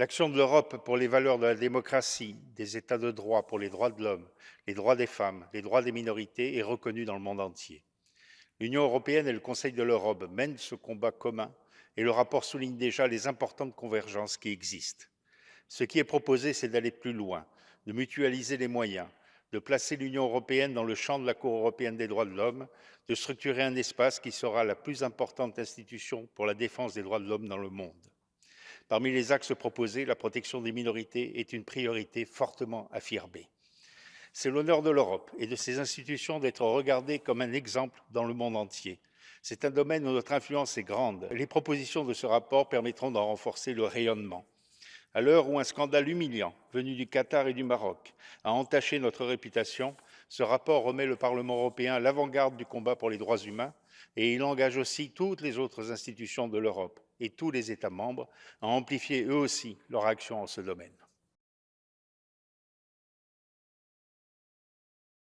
L'action de l'Europe pour les valeurs de la démocratie, des États de droit, pour les droits de l'homme, les droits des femmes, les droits des minorités est reconnue dans le monde entier. L'Union européenne et le Conseil de l'Europe mènent ce combat commun et le rapport souligne déjà les importantes convergences qui existent. Ce qui est proposé, c'est d'aller plus loin, de mutualiser les moyens, de placer l'Union européenne dans le champ de la Cour européenne des droits de l'homme, de structurer un espace qui sera la plus importante institution pour la défense des droits de l'homme dans le monde. Parmi les axes proposés, la protection des minorités est une priorité fortement affirmée. C'est l'honneur de l'Europe et de ses institutions d'être regardées comme un exemple dans le monde entier. C'est un domaine où notre influence est grande. Les propositions de ce rapport permettront d'en renforcer le rayonnement. À l'heure où un scandale humiliant venu du Qatar et du Maroc a entaché notre réputation, ce rapport remet le Parlement européen à l'avant-garde du combat pour les droits humains et il engage aussi toutes les autres institutions de l'Europe et tous les États membres à amplifier eux aussi leur action en ce domaine.